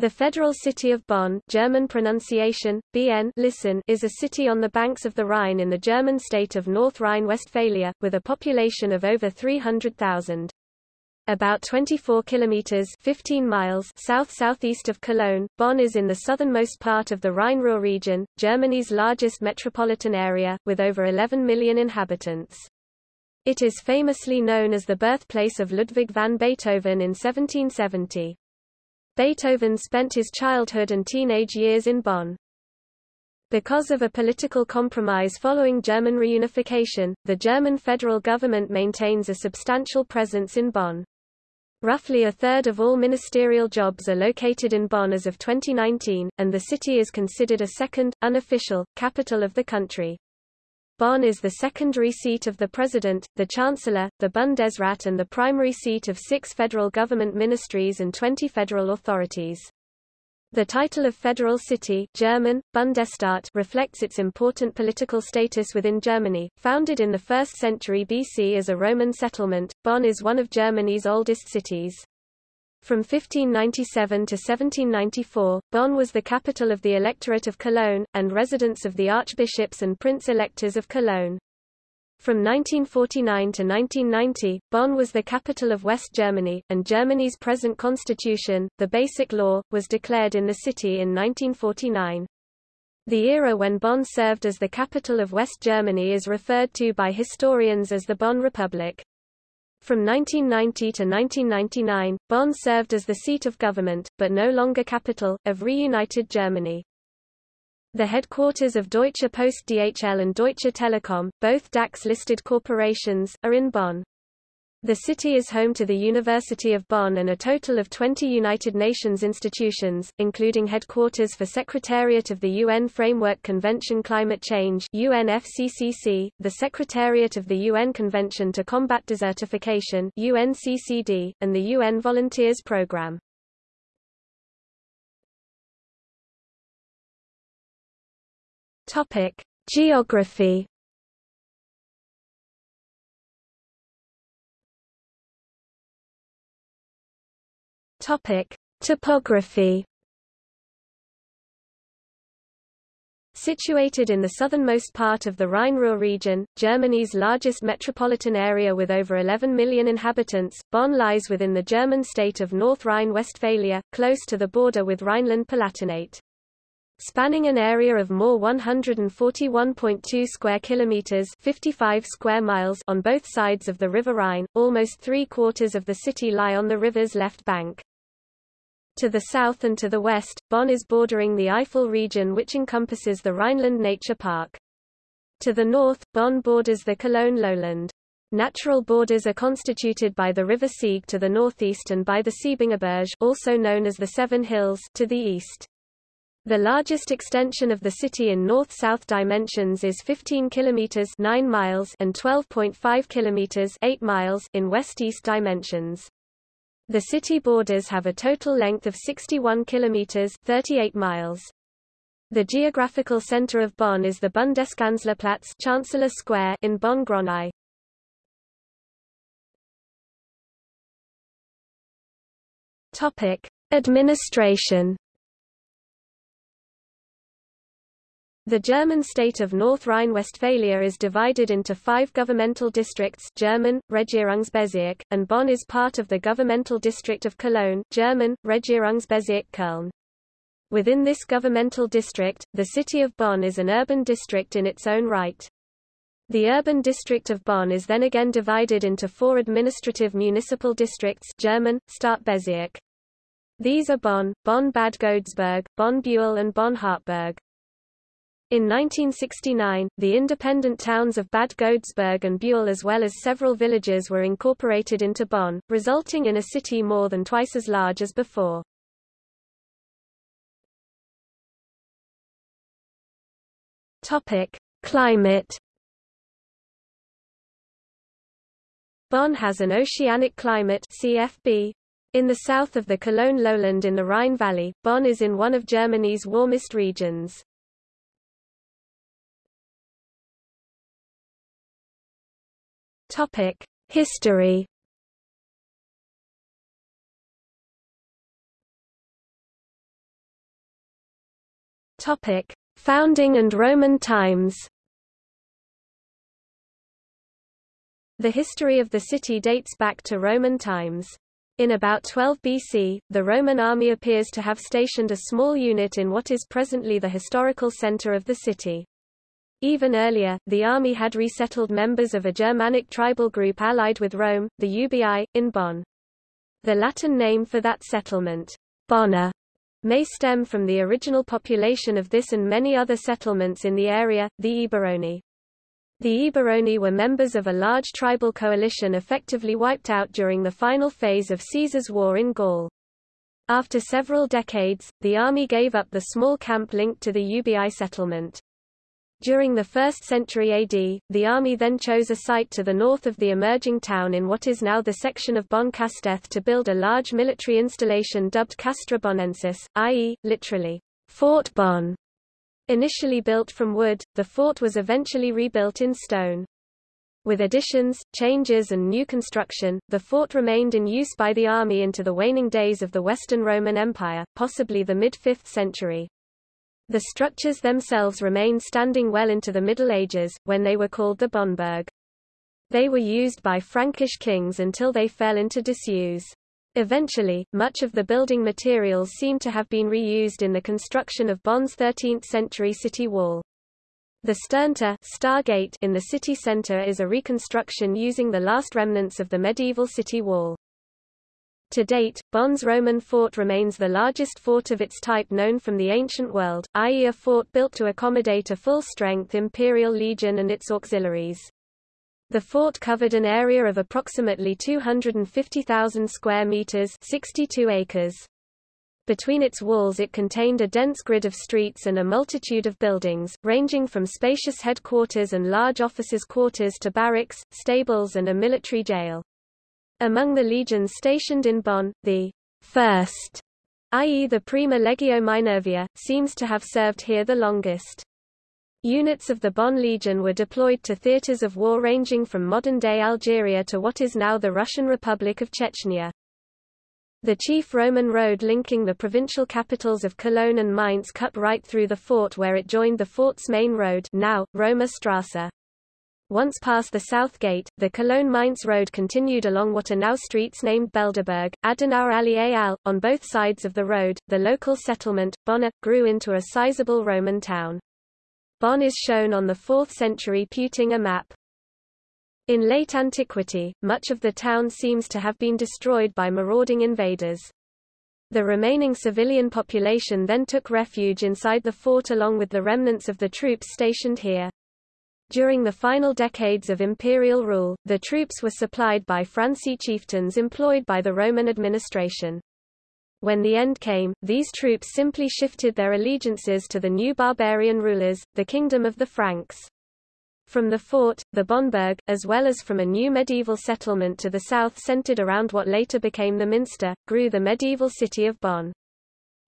The federal city of Bonn German pronunciation, BN listen, is a city on the banks of the Rhine in the German state of North Rhine-Westphalia, with a population of over 300,000. About 24 kilometers 15 miles south-southeast of Cologne, Bonn is in the southernmost part of the Rhine-Ruhr region, Germany's largest metropolitan area, with over 11 million inhabitants. It is famously known as the birthplace of Ludwig van Beethoven in 1770. Beethoven spent his childhood and teenage years in Bonn. Because of a political compromise following German reunification, the German federal government maintains a substantial presence in Bonn. Roughly a third of all ministerial jobs are located in Bonn as of 2019, and the city is considered a second, unofficial, capital of the country. Bonn is the secondary seat of the President, the Chancellor, the Bundesrat and the primary seat of six federal government ministries and 20 federal authorities. The title of federal city German, Bundesstadt reflects its important political status within Germany. Founded in the 1st century BC as a Roman settlement, Bonn is one of Germany's oldest cities. From 1597 to 1794, Bonn was the capital of the electorate of Cologne, and residence of the archbishops and prince-electors of Cologne. From 1949 to 1990, Bonn was the capital of West Germany, and Germany's present constitution, the Basic Law, was declared in the city in 1949. The era when Bonn served as the capital of West Germany is referred to by historians as the Bonn Republic. From 1990 to 1999, Bonn served as the seat of government, but no longer capital, of reunited Germany. The headquarters of Deutsche Post DHL and Deutsche Telekom, both DAX-listed corporations, are in Bonn. The city is home to the University of Bonn and a total of 20 United Nations institutions, including headquarters for Secretariat of the UN Framework Convention Climate Change UNFCCC, the Secretariat of the UN Convention to Combat Desertification UNCCD, and the UN Volunteers Programme. Geography Topic: Topography. Situated in the southernmost part of the Rhine-Ruhr region, Germany's largest metropolitan area with over 11 million inhabitants, Bonn lies within the German state of North Rhine-Westphalia, close to the border with Rhineland-Palatinate. Spanning an area of more 141.2 square kilometers, 55 square miles on both sides of the River Rhine, almost three-quarters of the city lie on the river's left bank. To the south and to the west, Bonn is bordering the Eifel region which encompasses the Rhineland Nature Park. To the north, Bonn borders the Cologne lowland. Natural borders are constituted by the River Sieg to the northeast and by the Siebengebirge also known as the Seven Hills to the east. The largest extension of the city in north-south dimensions is 15 kilometers 9 miles and 12.5 kilometers 8 miles in west-east dimensions. The city borders have a total length of 61 kilometers 38 miles. The geographical center of Bonn is the Bundeskanzlerplatz Chancellor Square in Bonn-Gronau. Topic: Administration The German state of North Rhine-Westphalia is divided into five governmental districts German, Regierungsbezirk, and Bonn is part of the governmental district of Cologne German, Regierungsbezirk Köln. Within this governmental district, the city of Bonn is an urban district in its own right. The urban district of Bonn is then again divided into four administrative municipal districts German, Stadtbezirk. These are Bonn, Bonn-Bad Godesberg, Bonn-Beuel and Bonn-Hardtberg. In 1969, the independent towns of Bad Godesberg and Beuel as well as several villages were incorporated into Bonn, resulting in a city more than twice as large as before. Topic: Climate Bonn has an oceanic climate CFB. In the south of the Cologne lowland in the Rhine Valley, Bonn is in one of Germany's warmest regions. Topic: History. Topic: Founding and Roman times. The history of the city dates back to Roman times. In about 12 BC, the Roman army appears to have stationed a small unit in what is presently the historical center of the city. Even earlier, the army had resettled members of a Germanic tribal group allied with Rome, the Ubii, in Bonn. The Latin name for that settlement, Bonna, may stem from the original population of this and many other settlements in the area, the Eburones. The Eburones were members of a large tribal coalition effectively wiped out during the final phase of Caesar's war in Gaul. After several decades, the army gave up the small camp linked to the Ubii settlement. During the 1st century AD, the army then chose a site to the north of the emerging town in what is now the section of Bonn Castell to build a large military installation dubbed Castra Bonnensis, i.e., literally, Fort Bonn. Initially built from wood, the fort was eventually rebuilt in stone. With additions, changes and new construction, the fort remained in use by the army into the waning days of the Western Roman Empire, possibly the mid-5th century. The structures themselves remained standing well into the Middle Ages, when they were called the Bonnburg. They were used by Frankish kings until they fell into disuse. Eventually, much of the building materials seem to have been reused in the construction of Bonn's 13th-century city wall. The Sterntor Stargate in the city center is a reconstruction using the last remnants of the medieval city wall. To date, Bonn's Roman fort remains the largest fort of its type known from the ancient world, i.e. a fort built to accommodate a full-strength imperial legion and its auxiliaries. The fort covered an area of approximately 250,000 square meters 62 acres. Between its walls it contained a dense grid of streets and a multitude of buildings, ranging from spacious headquarters and large officers' quarters to barracks, stables and a military jail. Among the legions stationed in Bonn, the first, i.e. the Prima Legio Minervia, seems to have served here the longest. Units of the Bonn Legion were deployed to theaters of war ranging from modern-day Algeria to what is now the Russian Republic of Chechnya. The chief Roman road linking the provincial capitals of Cologne and Mainz cut right through the fort where it joined the fort's main road now, Roma Strasse. Once past the south gate, the Cologne-Mainz road continued along what are now streets named Belderberg, Adenauer Allee Al. On both sides of the road, the local settlement, Bonna, grew into a sizable Roman town. Bonn is shown on the 4th century Peutinger map. In late antiquity, much of the town seems to have been destroyed by marauding invaders. The remaining civilian population then took refuge inside the fort along with the remnants of the troops stationed here. During the final decades of imperial rule, the troops were supplied by Franci chieftains employed by the Roman administration. When the end came, these troops simply shifted their allegiances to the new barbarian rulers, the Kingdom of the Franks. From the fort, the Bonnburg, as well as from a new medieval settlement to the south centered around what later became the Minster, grew the medieval city of Bonn.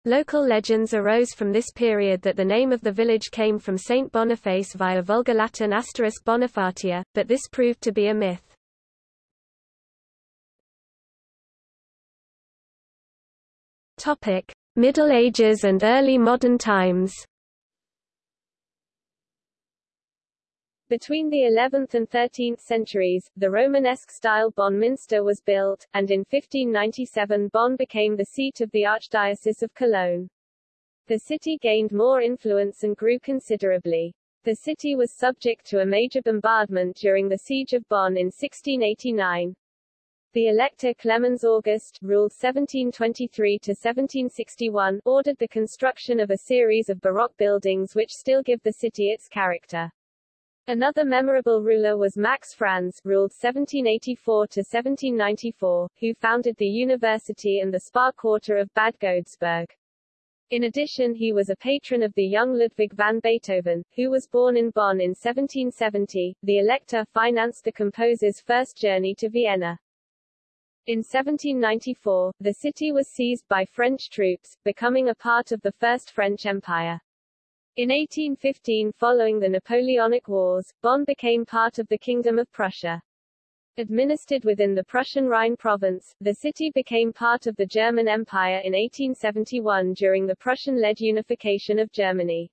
Local legends arose from this period that the name of the village came from Saint Boniface via Vulgar Latin asterisk Bonifatia, but this proved to be a myth. Topic: Middle Ages and early modern times. Between the 11th and 13th centuries, the Romanesque-style Bonn Minster was built, and in 1597 Bonn became the seat of the Archdiocese of Cologne. The city gained more influence and grew considerably. The city was subject to a major bombardment during the Siege of Bonn in 1689. The Elector Clemens August ruled 1723–1761 ordered the construction of a series of Baroque buildings which still give the city its character. Another memorable ruler was Max Franz, ruled 1784–1794, who founded the university and the spa quarter of Bad Godesberg. In addition he was a patron of the young Ludwig van Beethoven, who was born in Bonn in 1770. The Elector financed the composer's first journey to Vienna. In 1794, the city was seized by French troops, becoming a part of the First French Empire. In 1815 following the Napoleonic Wars, Bonn became part of the Kingdom of Prussia. Administered within the Prussian Rhine province, the city became part of the German Empire in 1871 during the Prussian-led unification of Germany.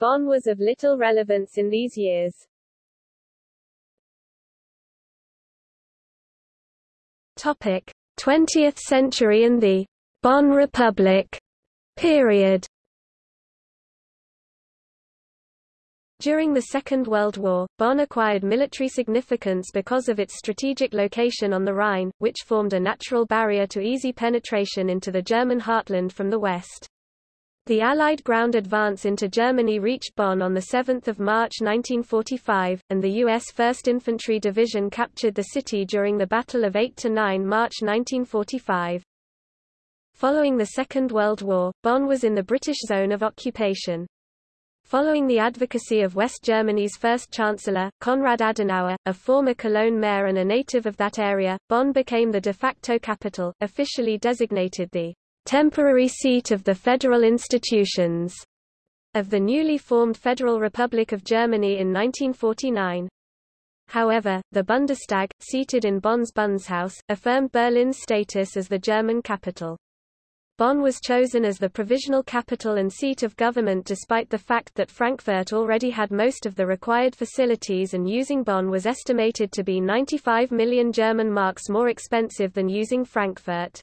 Bonn was of little relevance in these years. Topic: 20th century and the Bonn Republic period. During the Second World War, Bonn acquired military significance because of its strategic location on the Rhine, which formed a natural barrier to easy penetration into the German heartland from the west. The Allied ground advance into Germany reached Bonn on 7 March 1945, and the U.S. 1st Infantry Division captured the city during the Battle of 8–9 March 1945. Following the Second World War, Bonn was in the British zone of occupation. Following the advocacy of West Germany's first chancellor, Konrad Adenauer, a former Cologne mayor and a native of that area, Bonn became the de facto capital, officially designated the temporary seat of the federal institutions of the newly formed Federal Republic of Germany in 1949. However, the Bundestag, seated in Bonn's Bundeshaus, affirmed Berlin's status as the German capital. Bonn was chosen as the provisional capital and seat of government despite the fact that Frankfurt already had most of the required facilities and using Bonn was estimated to be 95 million German marks more expensive than using Frankfurt.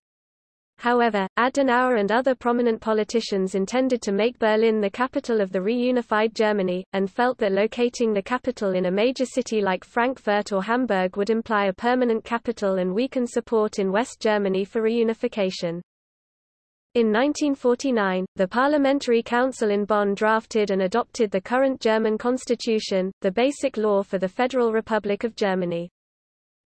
However, Adenauer and other prominent politicians intended to make Berlin the capital of the reunified Germany, and felt that locating the capital in a major city like Frankfurt or Hamburg would imply a permanent capital and weaken support in West Germany for reunification. In 1949, the Parliamentary Council in Bonn drafted and adopted the current German constitution, the basic law for the Federal Republic of Germany.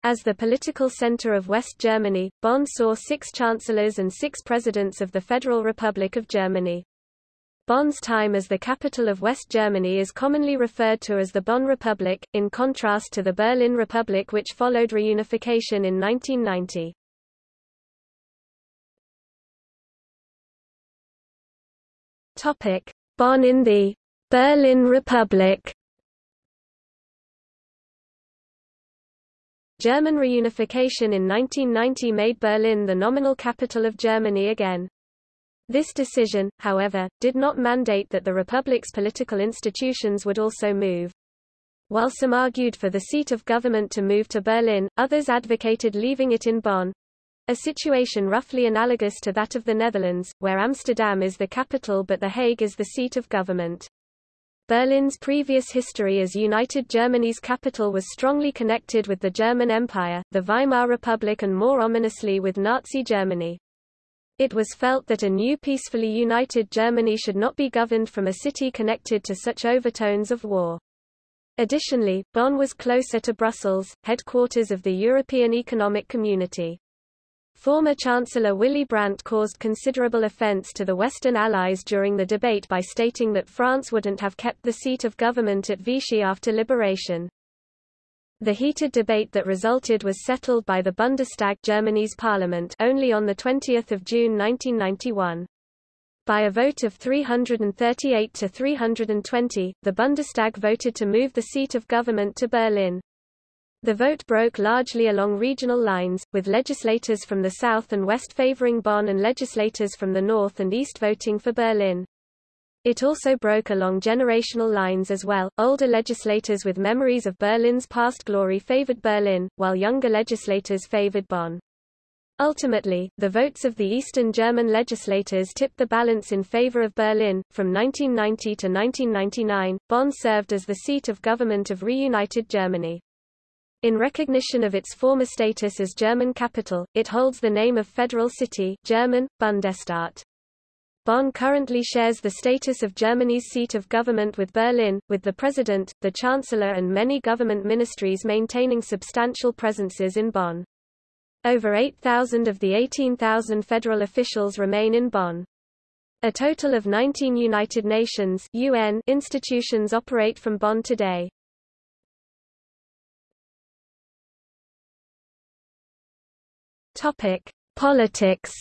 As the political center of West Germany, Bonn saw six chancellors and six presidents of the Federal Republic of Germany. Bonn's time as the capital of West Germany is commonly referred to as the Bonn Republic, in contrast to the Berlin Republic which followed reunification in 1990. Topic: Bonn in the Berlin Republic. German reunification in 1990 made Berlin the nominal capital of Germany again. This decision, however, did not mandate that the republic's political institutions would also move. While some argued for the seat of government to move to Berlin, others advocated leaving it in Bonn, a situation roughly analogous to that of the Netherlands, where Amsterdam is the capital but The Hague is the seat of government. Berlin's previous history as United Germany's capital was strongly connected with the German Empire, the Weimar Republic and more ominously with Nazi Germany. It was felt that a new peacefully united Germany should not be governed from a city connected to such overtones of war. Additionally, Bonn was closer to Brussels, headquarters of the European Economic Community. Former Chancellor Willy Brandt caused considerable offense to the Western Allies during the debate by stating that France wouldn't have kept the seat of government at Vichy after liberation. The heated debate that resulted was settled by the Bundestag Germany's parliament only on 20 June 1991. By a vote of 338 to 320, the Bundestag voted to move the seat of government to Berlin. The vote broke largely along regional lines, with legislators from the south and west favoring Bonn and legislators from the north and east voting for Berlin. It also broke along generational lines as well. Older legislators with memories of Berlin's past glory favored Berlin, while younger legislators favored Bonn. Ultimately, the votes of the Eastern German legislators tipped the balance in favor of Berlin. From 1990 to 1999, Bonn served as the seat of government of reunited Germany. In recognition of its former status as German capital, it holds the name of federal city German, Bundesstadt. Bonn currently shares the status of Germany's seat of government with Berlin, with the president, the chancellor and many government ministries maintaining substantial presences in Bonn. Over 8,000 of the 18,000 federal officials remain in Bonn. A total of 19 United Nations UN institutions operate from Bonn today. Topic: Politics.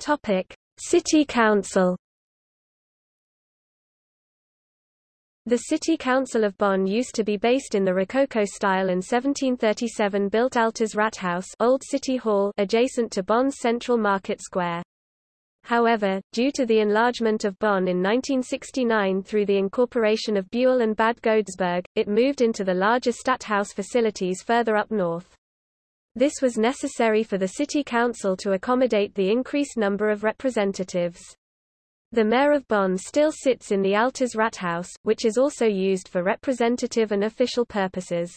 Topic: City Council. The City Council of Bonn used to be based in the Rococo style and 1737 built Altes Rathaus Old City Hall adjacent to Bonn's central market square. However, due to the enlargement of Bonn in 1969 through the incorporation of Beuel and Bad Godesberg, it moved into the larger Stadthaus facilities further up north. This was necessary for the city council to accommodate the increased number of representatives. The mayor of Bonn still sits in the Altes Rathaus, which is also used for representative and official purposes.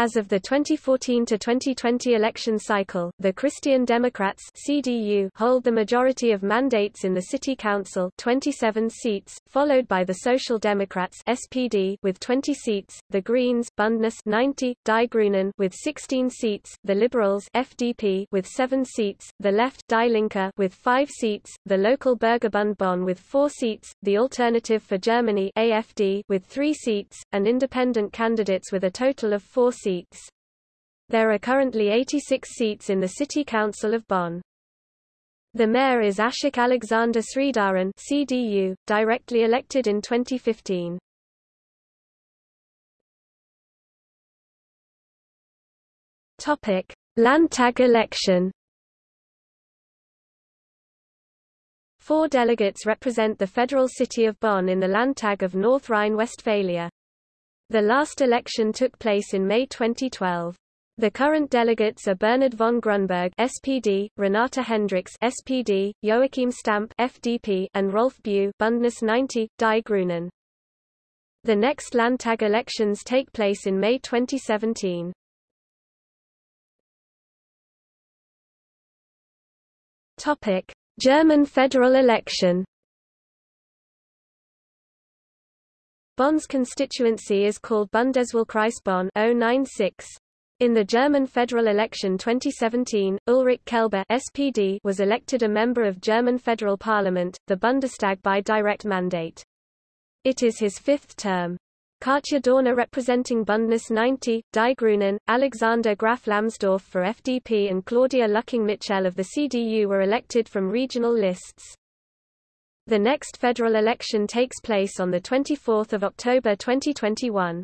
As of the 2014 to 2020 election cycle, the Christian Democrats (CDU) hold the majority of mandates in the city council, 27 seats, followed by the Social Democrats (SPD) with 20 seats, the Greens (Bündnis 90, Die Grünen with 16 seats, the Liberals (FDP) with 7 seats, the Left Die Linke with 5 seats, the local Bürgerbund Bonn with 4 seats, the Alternative for Germany (AFD) with 3 seats, and independent candidates with a total of 4 seats seats. There are currently 86 seats in the City Council of Bonn. The mayor is Ashok Alexander Sridharan CDU, directly elected in 2015. Topic: Landtag election. Four delegates represent the federal city of Bonn in the Landtag of North Rhine-Westphalia. The last election took place in May 2012. The current delegates are Bernhard von Grünberg SPD, Renate Hendricks SPD, Joachim Stamp FDP, and Rolf Beu Bündnis 90, Die Grünen. The next Landtag elections take place in May 2017. Topic: German federal election Bonn's constituency is called Bundeswahlkreis Bonn 096. In the German federal election 2017, Ulrich Kelber SPD was elected a member of German federal parliament, the Bundestag by direct mandate. It is his fifth term. Katja Dörner representing Bündnis 90, Die Grünen, Alexander Graf Lambsdorff for FDP and Claudia Lücking-Michel of the CDU were elected from regional lists. The next federal election takes place on 24 October 2021.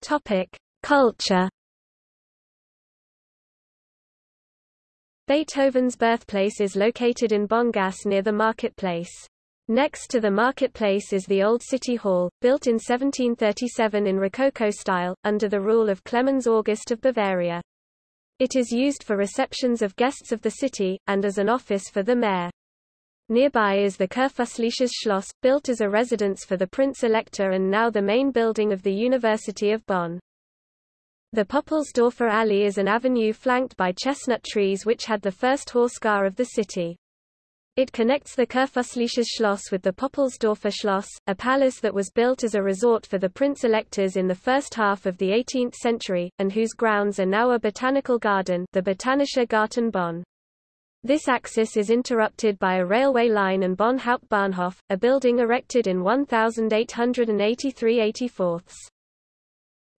Topic: Culture. Beethoven's birthplace is located in Bonngasse near the marketplace. Next to the marketplace is the Old City Hall, built in 1737 in Rococo style, under the rule of Clemens August of Bavaria. It is used for receptions of guests of the city, and as an office for the mayor. Nearby is the Kurfürstliches Schloss, built as a residence for the Prince-Elector and now the main building of the University of Bonn. The Poppelsdorfer Allee is an avenue flanked by chestnut trees which had the first horse car of the city. It connects the Kurfürstliches Schloss with the Poppelsdorfer Schloss, a palace that was built as a resort for the prince-electors in the first half of the 18th century, and whose grounds are now a botanical garden the Botanischer Garten Bonn. This axis is interrupted by a railway line and Bonn Hauptbahnhof, a building erected in 1883-84.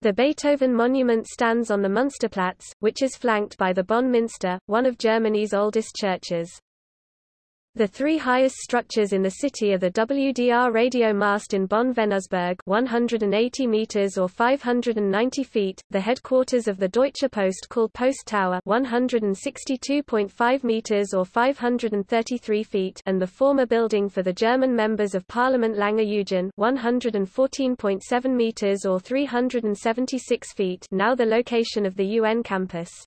The Beethoven monument stands on the Münsterplatz, which is flanked by the Bonn Minster, one of Germany's oldest churches. The three highest structures in the city are the WDR radio mast in Bonn-Venusberg 180 meters or 590 feet, the headquarters of the Deutsche Post called Post Tower 162.5 meters or 533 feet and the former building for the German members of Parliament Lange Eugen 114.7 meters or 376 feet now the location of the UN campus.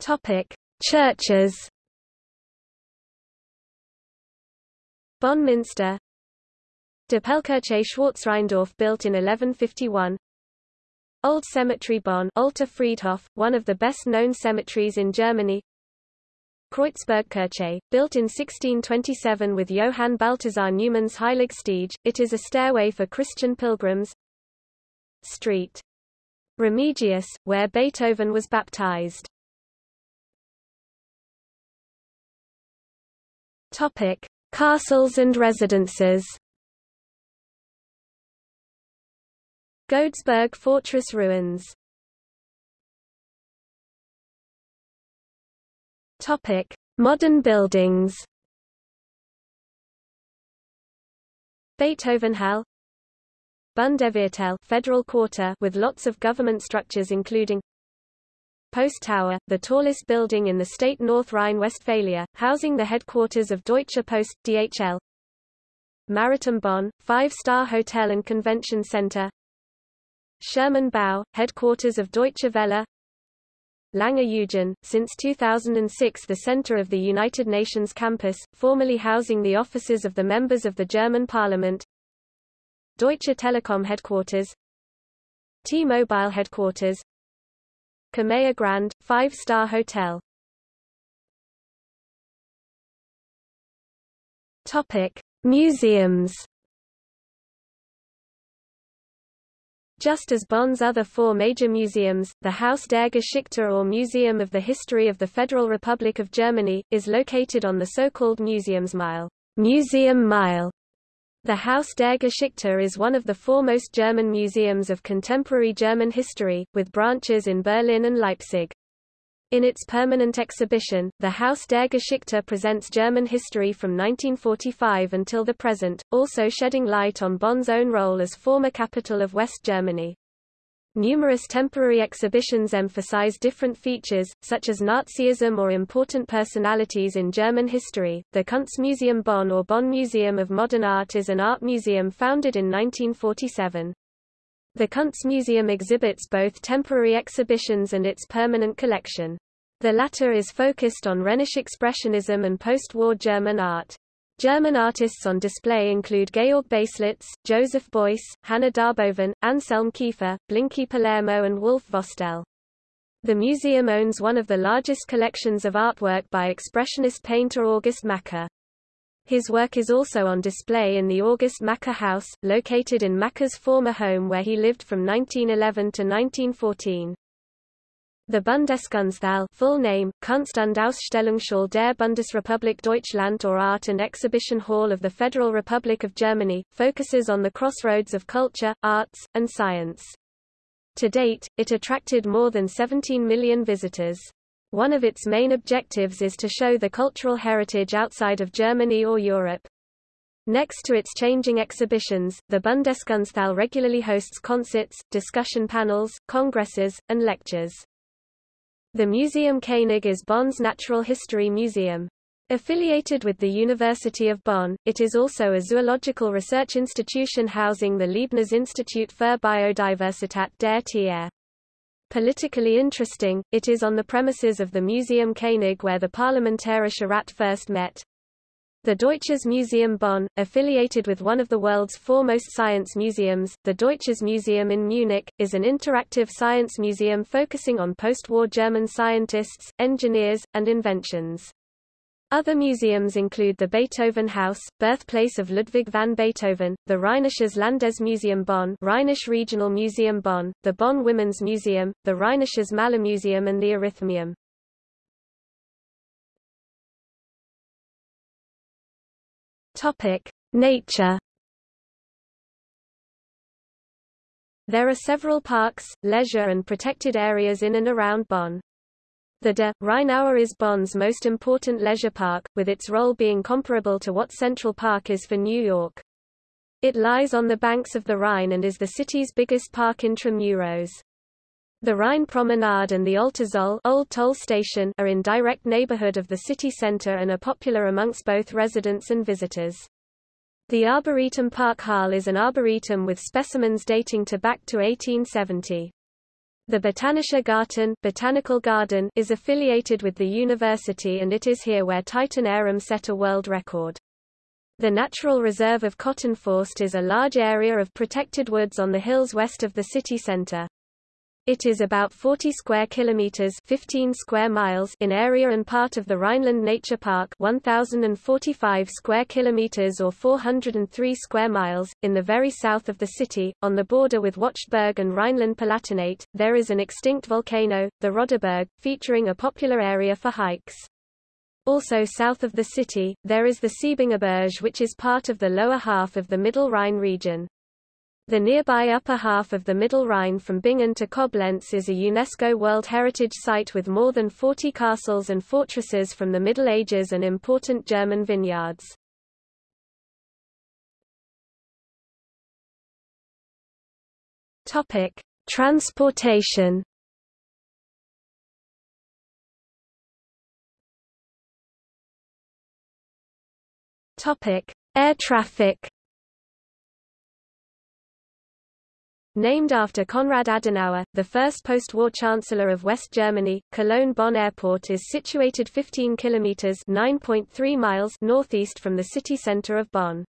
Topic: Churches. Bonn Minster Doppelkirche Schwarzrheindorf built in 1151 Old Cemetery Bonn Alter Friedhof, one of the best-known cemeteries in Germany. Kreuzbergkirche, built in 1627 with Johann Balthasar Neumann's Heiligstiege, it is a stairway for Christian pilgrims. Street. Remigius, where Beethoven was baptized Topic: Castles and residences. Godesberg Fortress ruins Topic: Modern buildings. Beethovenhalle Bundesviertel Federal Quarter with lots of government structures including Post Tower, the tallest building in the state North Rhine-Westphalia, housing the headquarters of Deutsche Post, DHL. Maritim Bonn, five-star hotel and convention center. Schürmann-Bau, headquarters of Deutsche Welle. Lange Eugen, since 2006 the center of the United Nations campus, formerly housing the offices of the members of the German parliament. Deutsche Telekom headquarters T-Mobile headquarters Kameha Grand, five-star hotel Topic. Museums Just as Bonn's other four major museums, the Haus der Geschichte or Museum of the History of the Federal Republic of Germany, is located on the so-called Museumsmeile, Museum Mile. The Haus der Geschichte is one of the foremost German museums of contemporary German history, with branches in Berlin and Leipzig. In its permanent exhibition, the Haus der Geschichte presents German history from 1945 until the present, also shedding light on Bonn's own role as former capital of West Germany. Numerous temporary exhibitions emphasize different features, such as Nazism or important personalities in German history. The Kunstmuseum Bonn or Bonn Museum of Modern Art is an art museum founded in 1947. The Kunstmuseum exhibits both temporary exhibitions and its permanent collection. The latter is focused on Rhenish Expressionism and post-war German art. German artists on display include Georg Baselitz, Joseph Beuys, Hanne Darboven, Anselm Kiefer, Blinky Palermo and Wolf Vostell. The museum owns one of the largest collections of artwork by expressionist painter August Macke. His work is also on display in the August Macke House, located in Macke's former home where he lived from 1911 to 1914. The Bundeskunsthalle full name, Kunst- und Ausstellungshalle der Bundesrepublik Deutschland or Art and Exhibition Hall of the Federal Republic of Germany, focuses on the crossroads of culture, arts, and science. To date, it attracted more than 17 million visitors. One of its main objectives is to show the cultural heritage outside of Germany or Europe. Next to its changing exhibitions, the Bundeskunsthalle regularly hosts concerts, discussion panels, congresses, and lectures. The Museum Koenig is Bonn's natural history museum. Affiliated with the University of Bonn, it is also a zoological research institution housing the Leibniz Institut für Biodiversität der Tiere. Politically interesting, it is on the premises of the Museum Koenig where the Parlamentarische Rat first met. The Deutsches Museum Bonn, affiliated with one of the world's foremost science museums, the Deutsches Museum in Munich, is an interactive science museum focusing on post-war German scientists, engineers, and inventions. Other museums include the Beethoven House, birthplace of Ludwig van Beethoven, the Rheinisches Landesmuseum Bonn Rhinish Regional Museum Bonn, the Bonn Women's Museum, the Rheinisches Museum, and the Arithmeum. Topic: Nature There are several parks, leisure and protected areas in and around Bonn. The De Rheinaue is Bonn's most important leisure park, with its role being comparable to what Central Park is for New York. It lies on the banks of the Rhine and is the city's biggest park intramuros. The Rhine Promenade and the Alte Zoll Old Toll Station are in direct neighborhood of the city center and are popular amongst both residents and visitors. The Arboretum Park Hall is an arboretum with specimens dating to back to 1870. The Botanischer Garten, Botanical Garden is affiliated with the university and it is here where Titan arum set a world record. The Natural Reserve of Kottenforst is a large area of protected woods on the hills west of the city center. It is about 40 square kilometers 15 square miles in area and part of the Rhineland Nature Park 1045 square kilometers or 403 square miles in the very south of the city on the border with Wachtberg and Rhineland-Palatinate. There is an extinct volcano, the Roderberg, featuring a popular area for hikes. Also south of the city, there is the Siebengebirge which is part of the lower half of the Middle Rhine region. The nearby upper half of the Middle Rhine from Bingen to Koblenz is a UNESCO World Heritage Site with more than 40 castles and fortresses from the Middle Ages and important German vineyards. Topic: Transportation. Topic: Air traffic. Named after Konrad Adenauer, the first post-war Chancellor of West Germany, Cologne-Bonn Airport is situated 15 kilometers (9.3 miles) northeast from the city center of Bonn.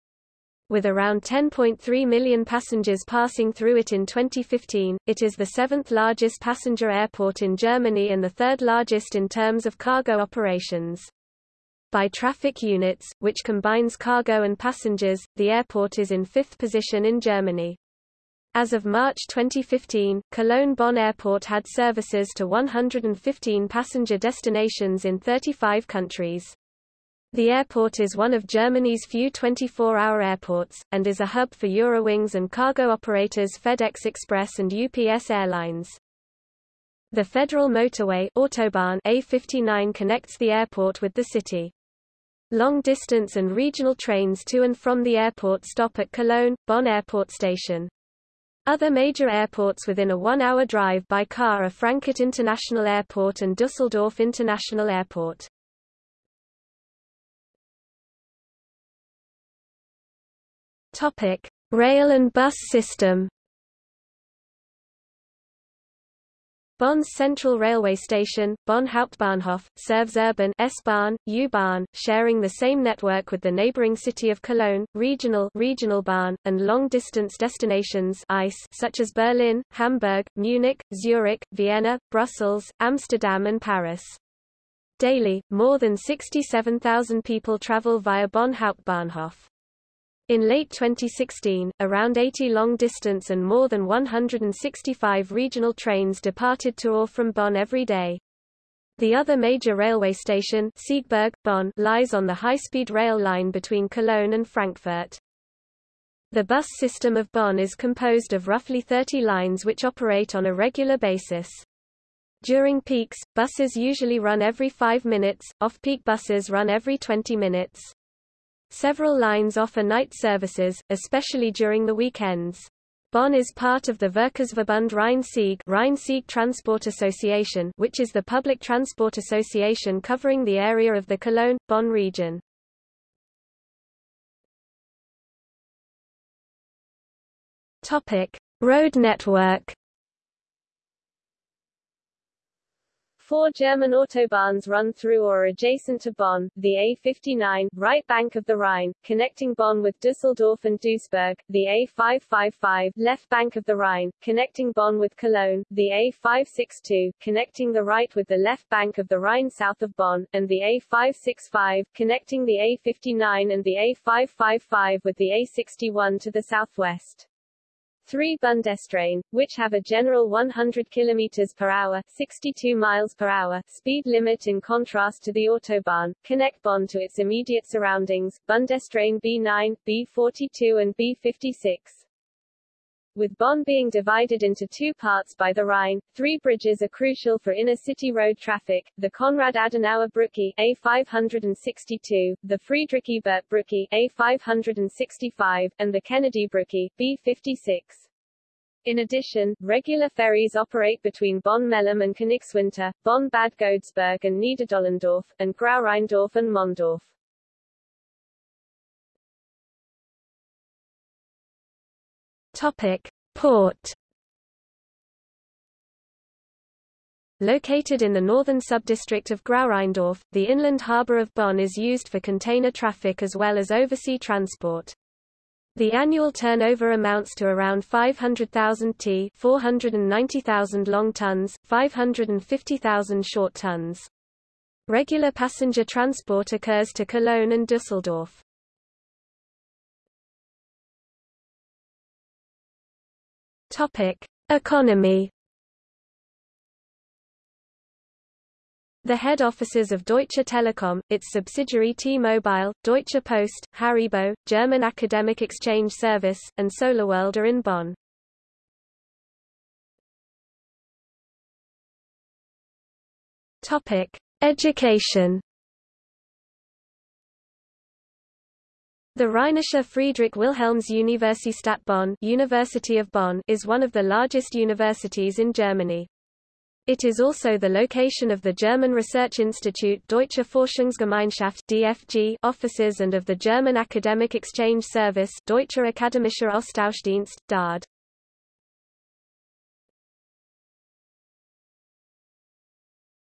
With around 10.3 million passengers passing through it in 2015, it is the seventh largest passenger airport in Germany and the third largest in terms of cargo operations. By traffic units, which combines cargo and passengers, the airport is in fifth position in Germany. As of March 2015, Cologne-Bonn Airport had services to 115 passenger destinations in 35 countries. The airport is one of Germany's few 24-hour airports, and is a hub for Eurowings and cargo operators FedEx Express and UPS Airlines. The federal motorway Autobahn A59 connects the airport with the city. Long-distance and regional trains to and from the airport stop at Cologne, Bonn Airport Station. Other major airports within a one-hour drive by car are Frankfurt International Airport and Düsseldorf International Airport. Topic: Rail and bus system. Bonn's Central Railway Station, Bonn Hauptbahnhof, serves urban S-Bahn, U-Bahn, sharing the same network with the neighboring city of Cologne, regional regional Bahn, and long-distance destinations ICE such as Berlin, Hamburg, Munich, Zurich, Vienna, Brussels, Amsterdam and Paris. Daily, more than 67,000 people travel via Bonn Hauptbahnhof. In late 2016, around 80 long-distance and more than 165 regional trains departed to or from Bonn every day. The other major railway station Siegburg, Bonn, lies on the high-speed rail line between Cologne and Frankfurt. The bus system of Bonn is composed of roughly 30 lines which operate on a regular basis. During peaks, buses usually run every 5 minutes, off-peak buses run every 20 minutes. Several lines offer night services, especially during the weekends. Bonn is part of the Verkehrsverbund Rhein-Sieg Rhine-Sieg Transport Association which is the public transport association covering the area of the Cologne-Bonn region. Topic: Road network Four German autobahns run through or adjacent to Bonn, the A59, right bank of the Rhine, connecting Bonn with Düsseldorf and Duisburg, the A555, left bank of the Rhine, connecting Bonn with Cologne, the A562, connecting the right with the left bank of the Rhine south of Bonn, and the A565, connecting the A59 and the A555 with the A61 to the southwest. Three Bundesstraßen, which have a general 100 km per hour 62 miles per hour speed limit in contrast to the Autobahn, connect Bonn to its immediate surroundings, Bundesstraßen B9, B42 and B56. With Bonn being divided into two parts by the Rhine, three bridges are crucial for inner-city road traffic, the Konrad Adenauer Brücke A562, the Friedrich Ebert Brücke A565, and the Kennedy Brücke B56. In addition, regular ferries operate between Bonn-Mehlem and Königswinter, Bonn-Bad Godesberg and Niederdollendorf, and Grau-Rheindorf and Mondorf. Topic: Port. Located in the northern subdistrict of Grau-Rheindorf, the inland harbour of Bonn is used for container traffic as well as oversea transport. The annual turnover amounts to around 500,000 t 490,000 long tons, 550,000 short tons. Regular passenger transport occurs to Cologne and Düsseldorf. Topic: Economy The head offices of Deutsche Telekom, its subsidiary T-Mobile, Deutsche Post, Haribo, German Academic Exchange Service, and SolarWorld are in Bonn. Topic: Education. The Rheinische Friedrich Wilhelms Universität Bonn, University of Bonn is one of the largest universities in Germany. It is also the location of the German Research Institute Deutsche Forschungsgemeinschaft DFG offices and of the German Academic Exchange Service Deutscher Akademischer Austauschdienst DAAD.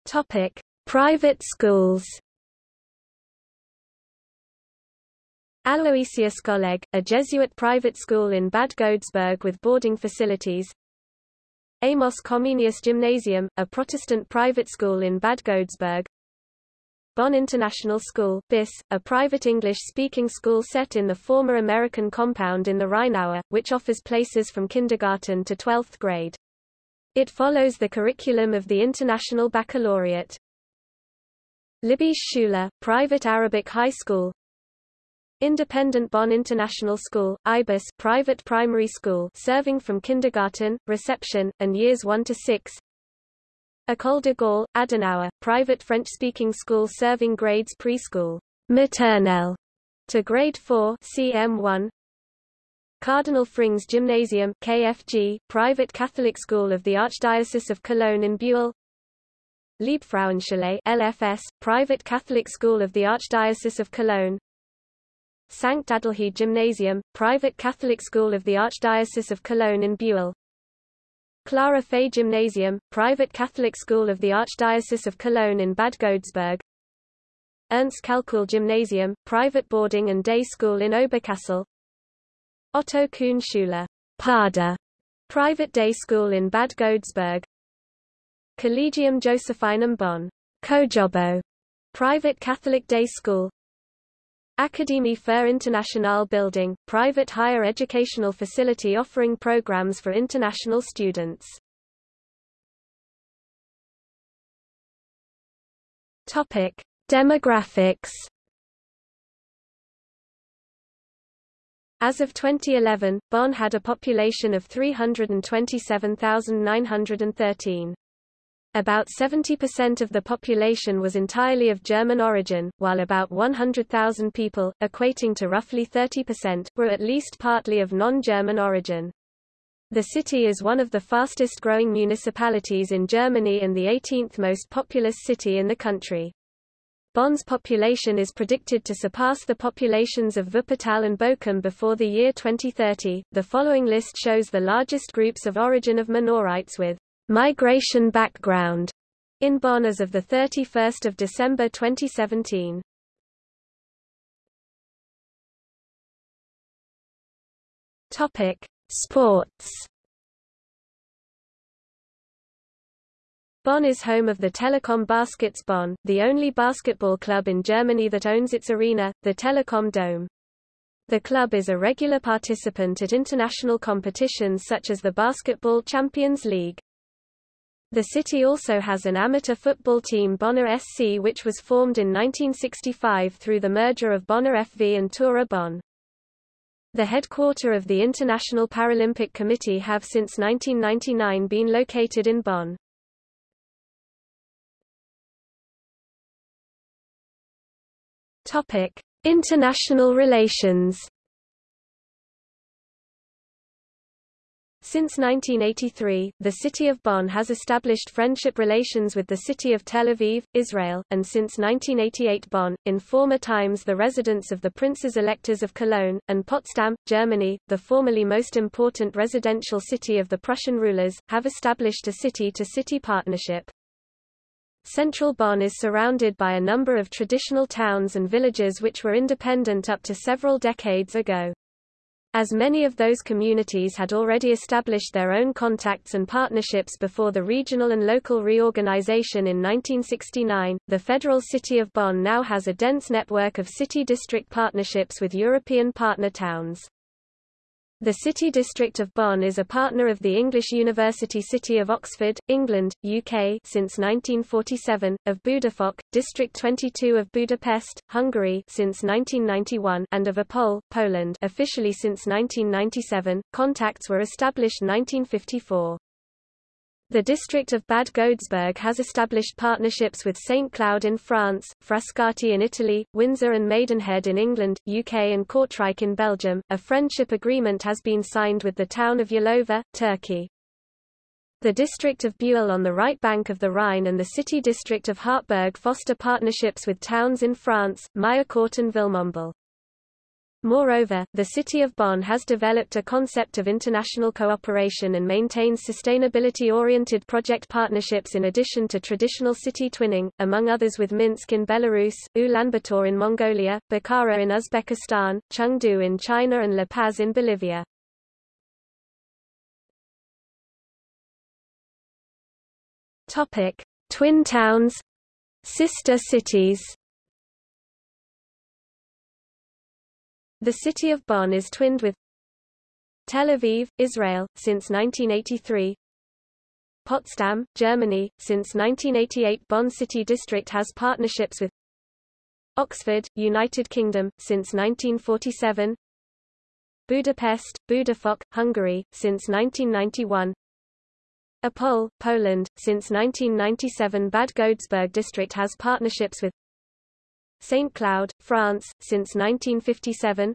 Topic: Private schools. Aloysius Kolleg, a Jesuit private school in Bad Godesberg with boarding facilities, Amos Comenius Gymnasium, a Protestant private school in Bad Godesberg. Bonn International School BIS, a private English-speaking school set in the former American compound in the Rheinaue, which offers places from kindergarten to 12th grade. It follows the curriculum of the International Baccalaureate. Libysche Schule, private Arabic high school, Independent Bonn International School, IBIS private primary school serving from kindergarten, reception, and years 1 to 6. École de Gaulle, Adenauer, private French-speaking school serving grades preschool, maternelle, to grade 4 CM1. Cardinal Frings Gymnasium, KFG, private Catholic school of the Archdiocese of Cologne in Beuel. Liebfrauenschule, LFS, private Catholic school of the Archdiocese of Cologne. Sankt Adelheid Gymnasium, private Catholic school of the Archdiocese of Cologne in Beuel. Clara Fey Gymnasium, private Catholic school of the Archdiocese of Cologne in Bad Godesberg. Ernst Kalkuhl Gymnasium, private boarding and day school in Oberkassel. Otto Kuhn Schule, Pada, private day school in Bad Godesberg. Collegium Josephinum Bonn, Kojobo, private Catholic day school. Akademie für International Building, private higher educational facility offering programs for international students. Topic: Demographics. As of 2011, Bonn had a population of 327,913. About 70% of the population was entirely of German origin, while about 100,000 people, equating to roughly 30%, were at least partly of non-German origin. The city is one of the fastest growing municipalities in Germany and the 18th most populous city in the country. Bonn's population is predicted to surpass the populations of Wuppertal and Bochum before the year 2030. The following list shows the largest groups of origin of Minorites with Migration background in Bonn as of 31 December 2017. Topic: Sports. Bonn is home of the Telekom Baskets Bonn, the only basketball club in Germany that owns its arena, the Telekom Dome. The club is a regular participant at international competitions such as the Basketball Champions League. The city also has an amateur football team Bonner SC which was formed in 1965 through the merger of Bonner FV and Tura Bonn. The headquarter of the International Paralympic Committee have since 1999 been located in Bonn. Topic: International relations Since 1983, the city of Bonn has established friendship relations with the city of Tel Aviv, Israel, and since 1988 Bonn, in former times the residence of the princes electors of Cologne, and Potsdam, Germany, the formerly most important residential city of the Prussian rulers, have established a city-to-city -city partnership. Central Bonn is surrounded by a number of traditional towns and villages which were independent up to several decades ago. As many of those communities had already established their own contacts and partnerships before the regional and local reorganization in 1969, the federal city of Bonn now has a dense network of city-district partnerships with European partner towns. The City District of Bonn is a partner of the English University City of Oxford, England, UK since 1947, of Budafok, District 22 of Budapest, Hungary since 1991, and of Opole, Poland officially since 1997. Contacts were established 1954. The district of Bad Godesberg has established partnerships with St. Cloud in France, Frascati in Italy, Windsor and Maidenhead in England, UK and Kortrijk in Belgium. A friendship agreement has been signed with the town of Yalova, Turkey. The district of Beuel on the right bank of the Rhine and the city district of Hardtberg foster partnerships with towns in France, Mirecourt and Villemomble. Moreover, the city of Bonn has developed a concept of international cooperation and maintains sustainability-oriented project partnerships in addition to traditional city twinning, among others with Minsk in Belarus, Ulaanbaatar in Mongolia, Bukhara in Uzbekistan, Chengdu in China and La Paz in Bolivia. Topic: Twin towns, sister cities. The city of Bonn is twinned with Tel Aviv, Israel, since 1983 Potsdam, Germany, since 1988 Bonn City District has partnerships with Oxford, United Kingdom, since 1947 Budapest, Budafok, Hungary, since 1991 Opole, Poland, since 1997 Bad Godesberg District has partnerships with St. Cloud, France, since 1957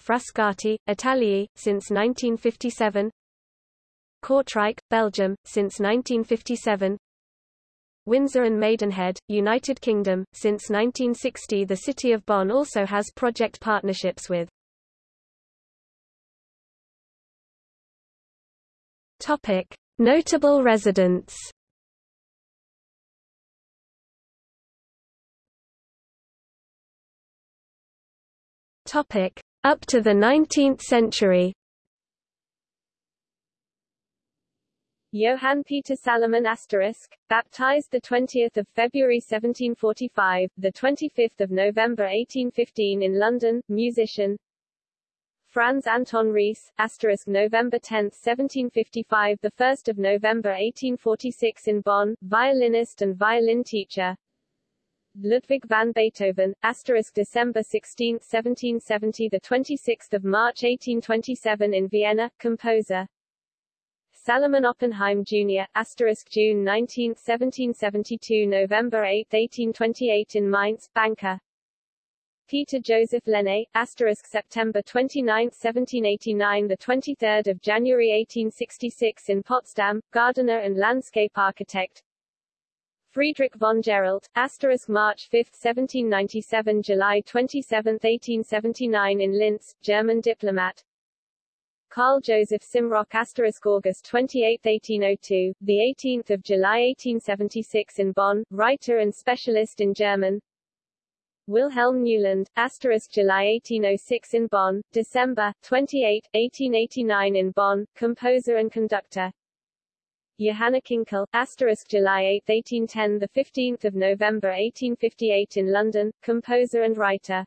Frascati, Italy, since 1957 Kortrijk, Belgium, since 1957 Windsor and Maidenhead, United Kingdom, since 1960 The city of Bonn also has project partnerships with. Topic. Notable residents Topic. Up to the 19th century Johann Peter Salomon asterisk, baptized the 20th of February 1745, the 25th of November 1815 in London, musician. Franz Anton Ries, asterisk November 10, 1755, the 1st of November 1846 in Bonn, violinist and violin teacher. Ludwig van Beethoven, asterisk December 16, 1770 the 26th of March 1827 in Vienna, composer. Salomon Oppenheim Jr., asterisk June 19, 1772 November 8, 1828 in Mainz, banker. Peter Joseph Lenne, asterisk September 29, 1789 the 23rd of January 1866 in Potsdam, gardener and landscape architect. Friedrich von Gerolt, asterisk March 5, 1797 July 27, 1879 in Linz, German diplomat. Carl Joseph Simrock asterisk August 28, 1802, the 18th of July 1876 in Bonn, writer and specialist in German. Wilhelm Neuland, asterisk July 1806 in Bonn, December 28, 1889 in Bonn, composer and conductor. Johanna Kinkel, asterisk July 8, 1810 the 15th of November 1858 in London, composer and writer.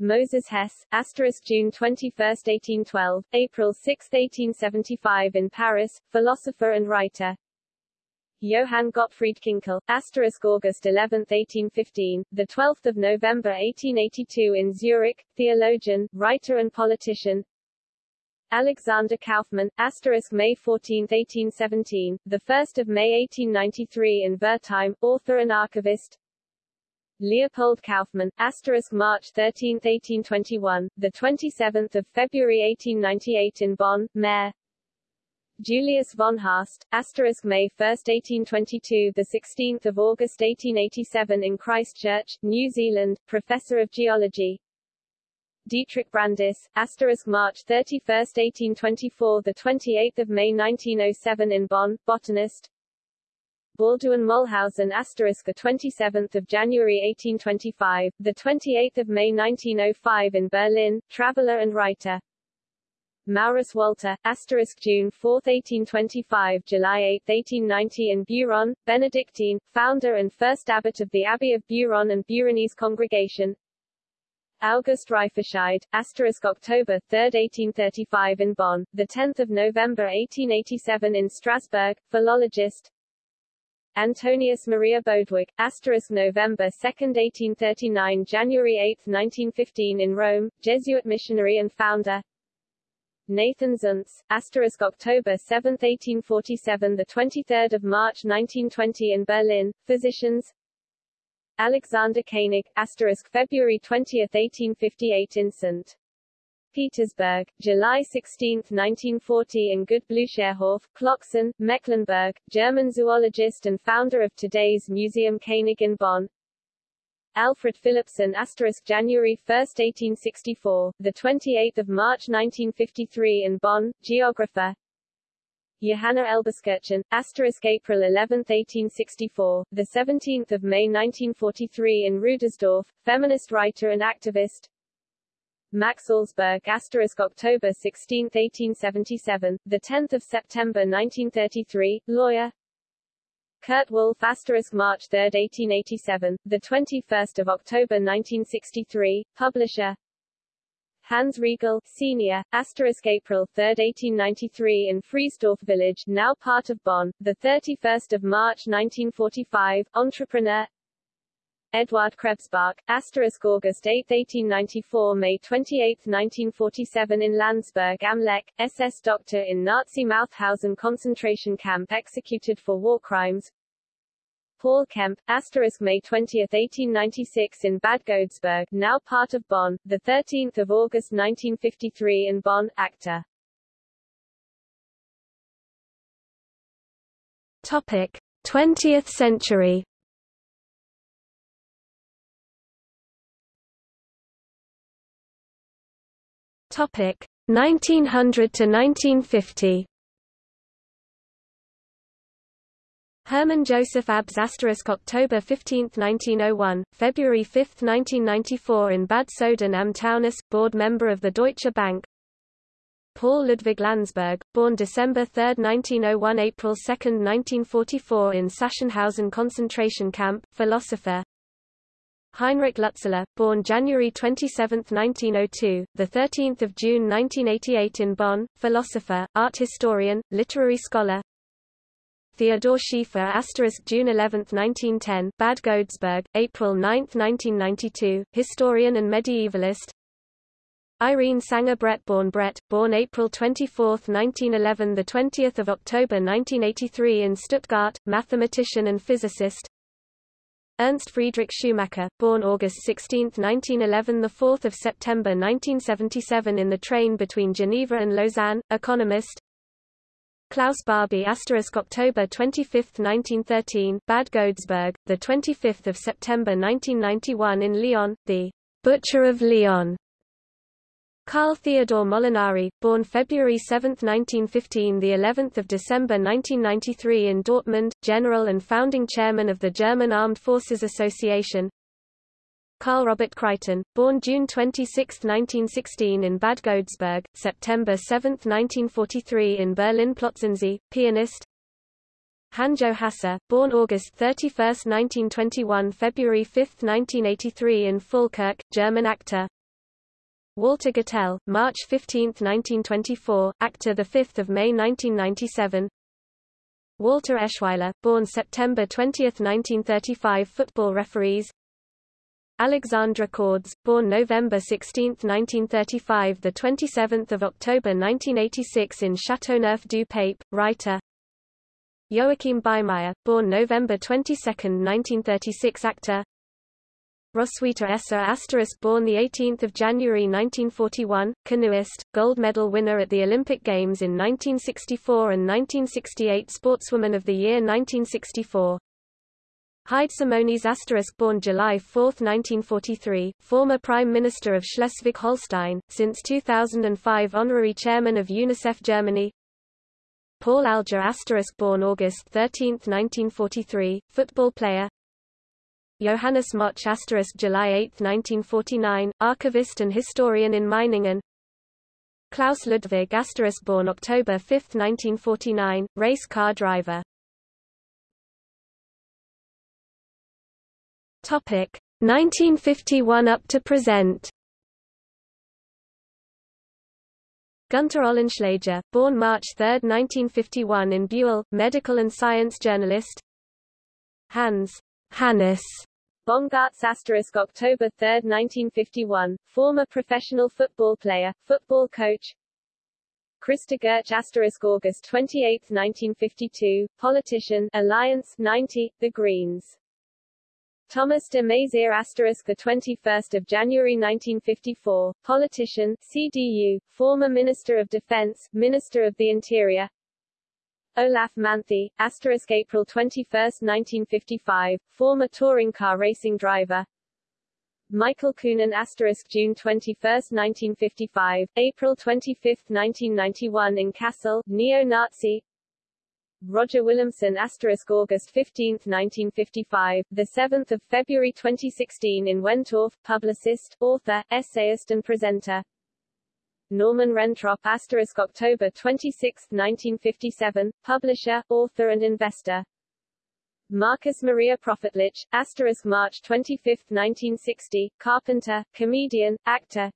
Moses Hess, asterisk June 21, 1812, April 6, 1875 in Paris, philosopher and writer. Johann Gottfried Kinkel, asterisk August 11, 1815, the 12th of November 1882 in Zurich, theologian, writer and politician. Alexander Kaufmann, asterisk May 14, 1817, the 1st of May 1893 in Wertheim, author and archivist. Leopold Kaufmann, asterisk March 13, 1821, the 27th of February 1898 in Bonn, Mayor. Julius von Haast, asterisk May 1, 1822, the 16th of August 1887 in Christchurch, New Zealand, professor of geology. Dietrich Brandis, asterisk March 31, 1824 the 28th of May 1907 in Bonn, botanist. Balduin Möllhausen asterisk the 27th of January 1825, the 28th of May 1905 in Berlin, traveler and writer. Maurus Wolter, asterisk June 4, 1825 July 8, 1890 in Beuron, Benedictine, founder and first abbot of the Abbey of Beuron and Beuronese Congregation, August Reifferscheid, asterisk October 3, 1835 in Bonn, the 10th of November 1887 in Strasbourg, philologist. Antonius Maria Bodewig, asterisk November 2, 1839 January 8, 1915 in Rome, Jesuit missionary and founder. Nathan Zuntz, asterisk October 7, 1847 the 23rd of March 1920 in Berlin, physicians. Alexander Koenig, February 20, 1858 in St. Petersburg, July 16, 1940 in Gutblücherhof, Klocksen, Mecklenburg, German zoologist and founder of today's Museum Koenig in Bonn. Alfred Philippson asterisk January 1, 1864, the 28th of March 1953 in Bonn, geographer. Johanna Elberskirchen, asterisk April 11, 1864, the 17th of May 1943 in Rüdersdorf, feminist writer and activist. Max Salzberg asterisk October 16, 1877, the 10th of September 1933, lawyer. Kurt Wolff, asterisk March 3, 1887, the 21st of October 1963, publisher. Hans Riegel, Senior, asterisk April 3, 1893 in Friesdorf village, now part of Bonn, the 31st of March 1945, entrepreneur. Eduard Krebsbach, asterisk August 8, 1894 May 28, 1947 in Landsberg am Lech, SS doctor in Nazi Mauthausen concentration camp executed for war crimes. Paul Kemp, asterisk May 20, 1896 in Bad Godesberg, now part of Bonn, the 13th of August 1953 in Bonn, actor. Topic: 20th century. Topic 1900 to 1950. Hermann Joseph Abs October 15, 1901, February 5, 1994 in Bad Soden am Taunus, board member of the Deutsche Bank. Paul Ludwig Landsberg, born December 3, 1901 April 2, 1944 in Sachsenhausen concentration camp, philosopher, Heinrich Lützeler, born January 27, 1902, the 13th of June 1988 in Bonn, philosopher, art historian, literary scholar. Theodor Schiefer asterisk June 11, 1910, Bad Godesberg, April 9, 1992, historian and medievalist. Irene Sänger Bredt born Bredt, born April 24, 1911 the 20th of October 1983 in Stuttgart, mathematician and physicist. Ernst Friedrich Schumacher, born August 16, 1911 the 4th of September 1977 in the train between Geneva and Lausanne, economist. Klaus Barbie October 25, 1913, Bad Godesberg, the 25th of September 1991 in Lyon, the Butcher of Lyon, Carl Theodor Molinari, born February 7, 1915, the 11th of December 1993 in Dortmund, general and founding chairman of the German Armed Forces Association. Carl Robert Kreiten, born June 26, 1916 in Bad Godesberg, September 7, 1943 in Berlin Plötzensee, pianist. Hanjo Hasse, born August 31, 1921 February 5, 1983 in Falkirk, German actor. Walter Gotell, March 15, 1924, actor 5 May 1997 Walter Eschweiler, born September 20, 1935 football referees Alexandra Cordes, born November 16, 1935 the 27th of October 1986 in Châteauneuf-du-Pape, writer Joachim Beimeyer, born November 22, 1936 actor Roswitha Esser asterisk born 18 January 1941, canoeist, gold medal winner at the Olympic Games in 1964 and 1968 Sportswoman of the Year 1964. Heide Simonis asterisk born July 4, 1943, former Prime Minister of Schleswig-Holstein, since 2005 Honorary Chairman of UNICEF Germany. Paul Alger asterisk born August 13, 1943, football player. Johannes Moch July 8, 1949, archivist and historian in Meiningen. Klaus Ludwig born October 5, 1949, race car driver Topic 1951 up to present. Gunter Ollenschläger, born March 3, 1951 in Beuel, medical and science journalist. Hans Hannes Bongartz asterisk October 3, 1951, former professional football player, football coach. Christa Goetsch asterisk August 28, 1952, politician, Alliance, 90, The Greens. Thomas de Maizière asterisk the 21st of January 1954, politician, CDU, former Minister of Defense, Minister of the Interior. Olaf Manthey, asterisk April 21, 1955, former touring car racing driver. Michael Kühnen asterisk June 21, 1955, April 25, 1991 in Kassel, neo-Nazi, Roger Willemsen asterisk August 15, 1955, the 7th of February 2016 in Wentorf, publicist, author, essayist and presenter. Norman Rentrop asterisk October 26, 1957, publisher, author and investor. Marcus Maria Profitlich, asterisk March 25, 1960, carpenter, comedian, actor,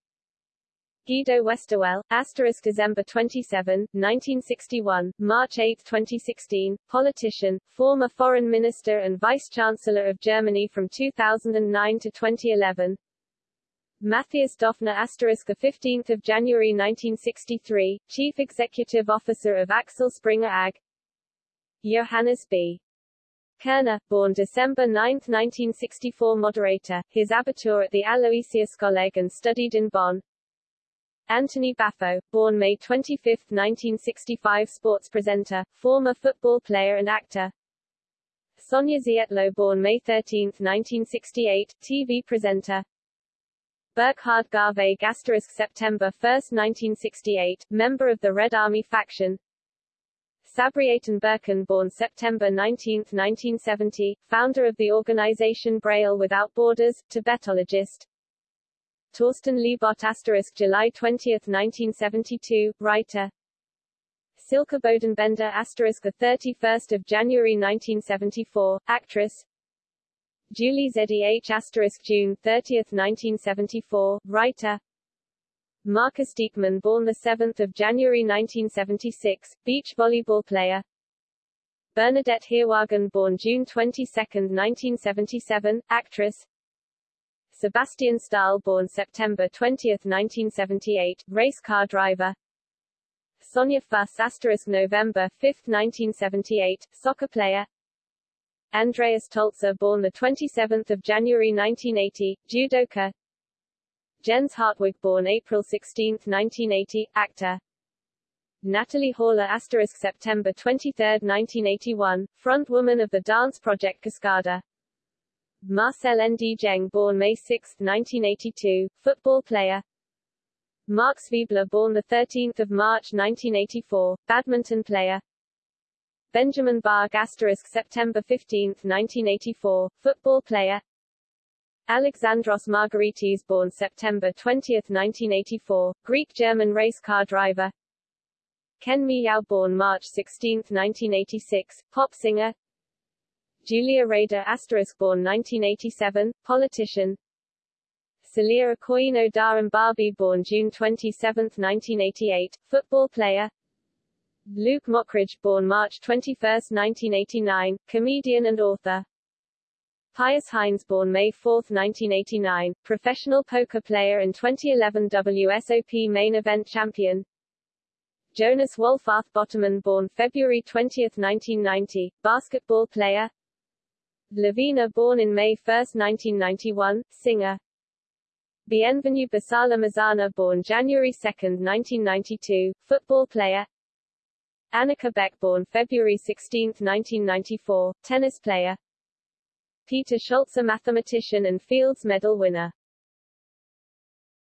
Guido Westerwelle, asterisk December 27, 1961, March 8, 2016, politician, former foreign minister and vice-chancellor of Germany from 2009 to 2011. Matthias Döpfner asterisk the 15th January 1963, chief executive officer of Axel Springer AG. Johannes B. Kerner, born December 9, 1964 moderator, his abitur at the Aloysius-Kolleg and studied in Bonn, Anthony Baffoe, born May 25, 1965 sports presenter, former football player and actor. Sonja Zietlow born May 13, 1968, TV presenter. Burkhard Garweg asterisk September 1, 1968, member of the Red Army faction. Sabriye Tenberken born September 19, 1970, founder of the organization Braille Without Borders, Tibetologist. Torsten Liebert asterisk July 20, 1972, writer. Silke Bodenbender asterisk the 31st of January 1974, actress. Juli ZEH asterisk June 30, 1974, writer. Markus Dieckmann born the 7th of January 1976, beach volleyball player. Bernadette Heerwagen born June 22, 1977, actress. Sebastian Stahl born September 20, 1978, race car driver. Sonja Fuss asterisk November 5, 1978, soccer player. Andreas Tölzer born 27 January 1980, judoka. Jens Hartwig born April 16, 1980, actor. Natalie Horler asterisk September 23, 1981, front woman of the dance project Cascada. Marcel Ndjeng born May 6, 1982, football player. Marc Zwiebler born 13 March 1984, badminton player. Benjamin Barg asterisk September 15, 1984, football player. Alexandros Margaritis born September 20, 1984, Greek-German race car driver. Ken Miyao born March 16, 1986, pop singer. Julia Rader asterisk born 1987, politician. Celia Aquino Barbie born June 27, 1988, football player. Luke Mockridge born March 21, 1989, comedian and author. Pius Heinz born May 4, 1989, professional poker player and 2011 WSOP main event champion. Jonas Wohlfarth Bottermann born February 20, 1990, basketball player. Lavina born in May 1, 1991, singer. Bienvenu Basala Mazana born January 2, 1992, football player. Annika Beck born February 16, 1994, tennis player. Peter Scholze mathematician and Fields Medal winner